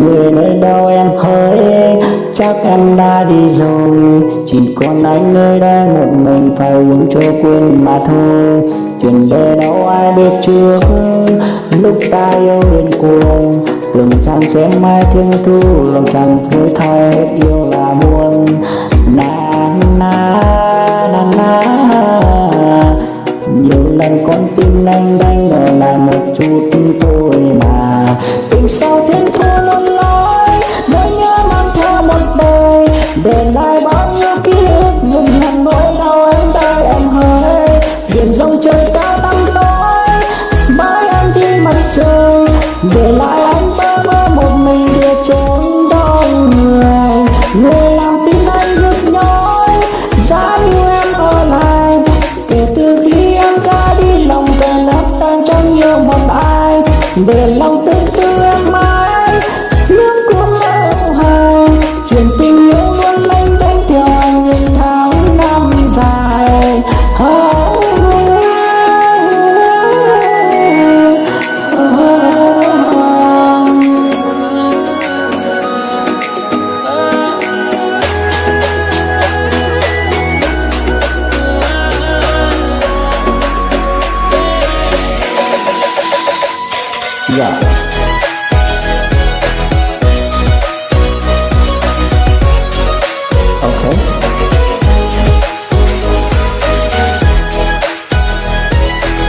người nơi đâu em hỡi? Chắc em đã đi rồi. Chỉ còn anh nơi đây, một mình phải uống cho quên mà thôi. Chuyện đời đâu ai biết trước lúc ta yêu đến cuồng tưởng rằng sẽ mãi thương thu lòng chẳng thôi thay yêu là buồn. Na na na na. Nhiều lần con tim anh đánh đổi lại một chút thôi sao thiên thu luôn lối nỗi nhớ mang theo một đời. Để lại bao nhiêu ký ức nhưng hẳn nỗi đau em đây em hỡi. Biển dòng trời cao tăm tối, mãi em đi mặt trời. Để lại anh bơ vơ một mình địa trốn đông người. Người làm giả ok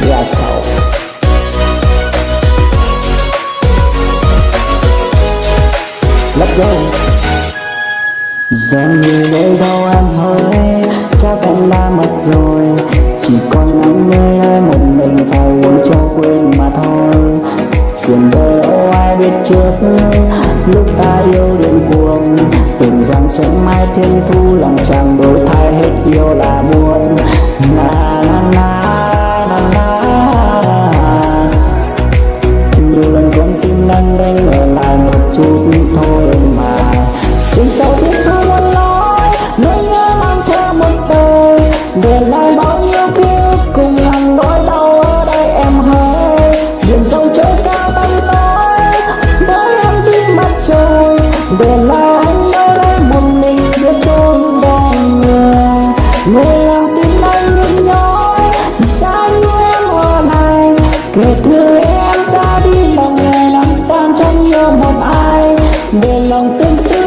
giả so. Let's go. Giờ người đây đâu em hơi Ai biết trước Lúc ta yêu điên cuồng Tưởng rằng sẽ mai thiên thu Lòng chàng đổi thay hết yêu là buồn. Na Để lòng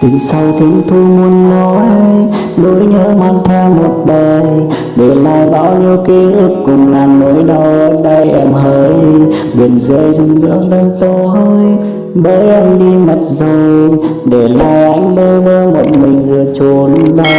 Tình sau thiên thu muôn nói, Nỗi nhớ mang theo một đời. Để lại bao nhiêu ký ức cùng ngàn nỗi đau ở đây em hỡi Biển rơi rừng rỡ đang tối Bởi em đi mất rồi. Để lại anh bơ vơ một mình giữa chốn đau.